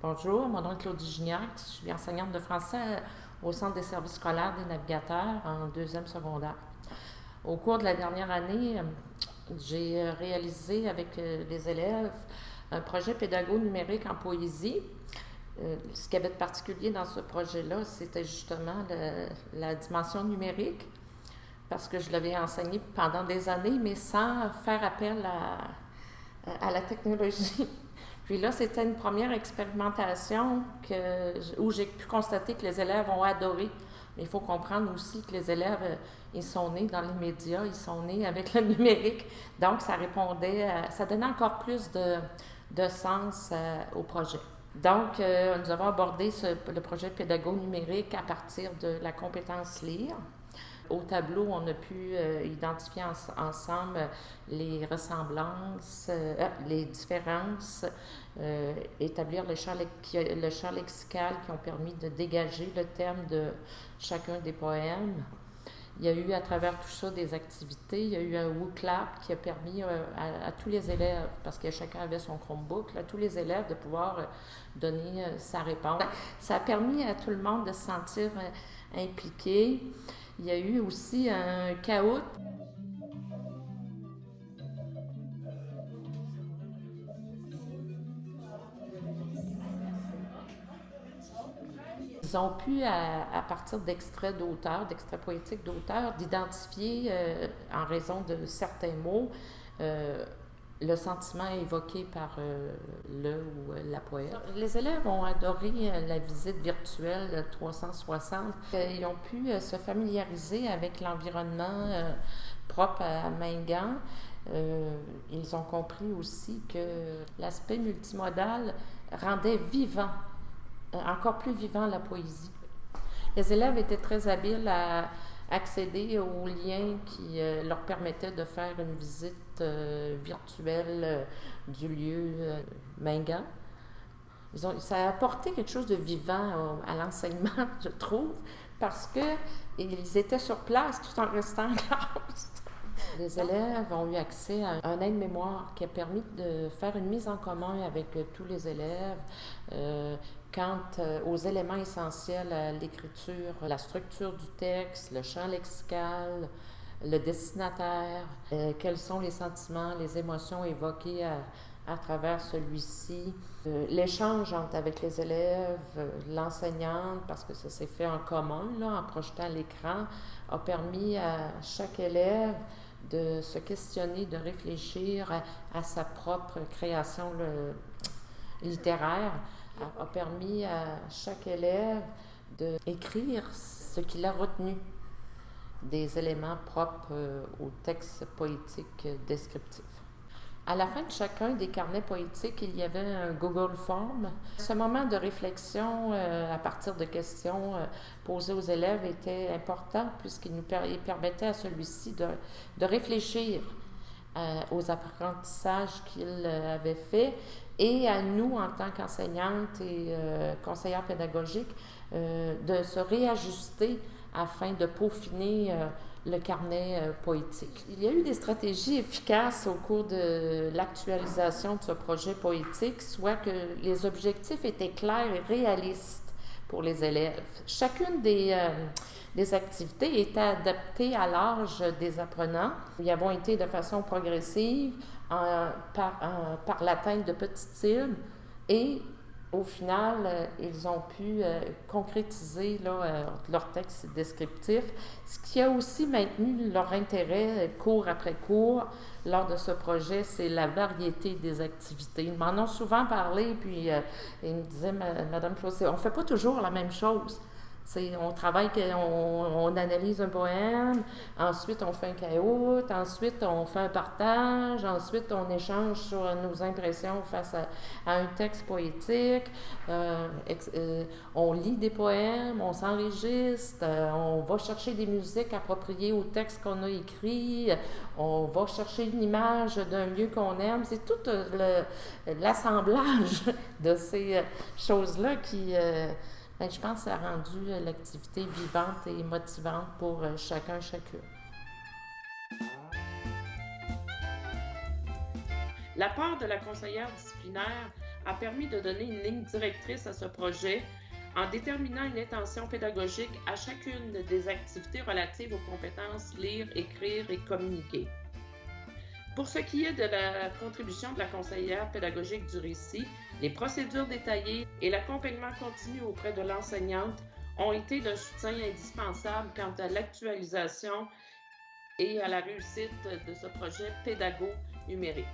Bonjour, mon nom est Claudie Gignac. Je suis enseignante de français au Centre des services scolaires des navigateurs en deuxième secondaire. Au cours de la dernière année, j'ai réalisé avec les élèves un projet pédago numérique en poésie. Euh, ce qui avait de particulier dans ce projet-là, c'était justement la dimension numérique, parce que je l'avais enseigné pendant des années, mais sans faire appel à la technologie. Puis là, c'était une première expérimentation où j'ai pu constater que les élèves ont adoré. Mais il faut comprendre aussi que les élèves, euh, ils sont nés dans les médias, ils sont nés avec le numérique. Donc, ça répondait, ça donnait encore plus de, de sens euh, au projet. Donc, euh, nous avons abordé le projet pédago numérique à partir de la compétence lire. Au tableau, on a pu euh, identifier ensemble les ressemblances, les différences, établir le le champ lexical qui ont permis de dégager le thème de chacun des poèmes. Il y a eu à travers tout ça des activités. Il y a eu un WooClap qui a permis euh, à, tous les élèves, parce que chacun avait son Chromebook, à tous les élèves de pouvoir euh, donner euh, sa réponse. Ça a permis à tout le monde de se sentir impliqué. Il y a eu aussi un chaos. Ils ont pu, à, partir d'extraits d'auteurs, d'extraits poétiques d'auteurs, d'identifier, euh, en raison de certains mots, euh, le sentiment évoqué par euh, le ou la poète. Les élèves ont adoré la visite virtuelle 360. Ils ont pu se familiariser avec l'environnement propre à Mingan. ils ont compris aussi que l'aspect multimodal rendait vivant encore plus vivant la poésie. Les élèves étaient très habiles à accéder aux liens qui euh, leur permettaient de faire une visite euh, virtuelle du lieu Mingan. Ils ont, ça a apporté quelque chose de vivant à l'enseignement, je trouve, parce qu'ils étaient sur place tout en restant en classe. Les élèves ont eu accès à un aide-mémoire qui a permis de faire une mise en commun avec tous les élèves euh, quant euh, aux éléments essentiels à l'écriture, la structure du texte, le champ lexical, le destinataire, euh, quels sont les sentiments, les émotions évoquées à, travers celui-ci, l'échange avec les élèves, l'enseignante, parce que ça s'est fait en commun, en projetant l'écran, a permis à chaque élève de se questionner, de réfléchir à, sa propre création littéraire, a, permis à chaque élève d'écrire ce qu'il a retenu des éléments propres euh, au texte poétique descriptif. À la fin de chacun des carnets poétiques, il y avait un Google Form. Ce moment de réflexion euh, à partir de questions euh, posées aux élèves était important puisqu'il nous permettait à celui-ci de, de, réfléchir euh, aux apprentissages qu'il avait faits et à nous, en tant qu'enseignantes et conseillères pédagogiques, de se réajuster afin de peaufiner le carnet euh, poétique. Il y a eu des stratégies efficaces au cours de l'actualisation de ce projet poétique, soit que les objectifs étaient clairs et réalistes pour les élèves. Chacune des, euh, des activités était adaptée à l'âge des apprenants. Nous avons été de façon progressive par, par l'atteinte de petites cibles et au final, euh, ils ont pu euh, concrétiser euh, leur texte descriptif, ce qui a aussi maintenu leur intérêt cours après cours lors de ce projet, c'est la variété des activités. Ils m'en ont souvent parlé, puis ils me disaient, Madame Claude, on ne fait pas toujours la même chose on travaille, on, analyse un poème, ensuite on fait un caout, ensuite on fait un partage, ensuite on échange sur nos impressions face à, un texte poétique, euh, euh, on lit des poèmes, on s'enregistre, euh, on va chercher des musiques appropriées au texte qu'on a écrit, on va chercher une image d'un lieu qu'on aime. C'est tout l'assemblage de ces choses-là qui ben, je pense que ça a rendu euh, l'activité vivante et motivante pour euh, chacun, chacune. La part de la conseillère disciplinaire a permis de donner une ligne directrice à ce projet en déterminant une intention pédagogique à chacune des activités relatives aux compétences lire, écrire et communiquer. Pour ce qui est de la contribution de la conseillère pédagogique du récit, les procédures détaillées et l'accompagnement continu auprès de l'enseignante ont été d'un soutien indispensable quant à l'actualisation et à la réussite de ce projet pédago numérique.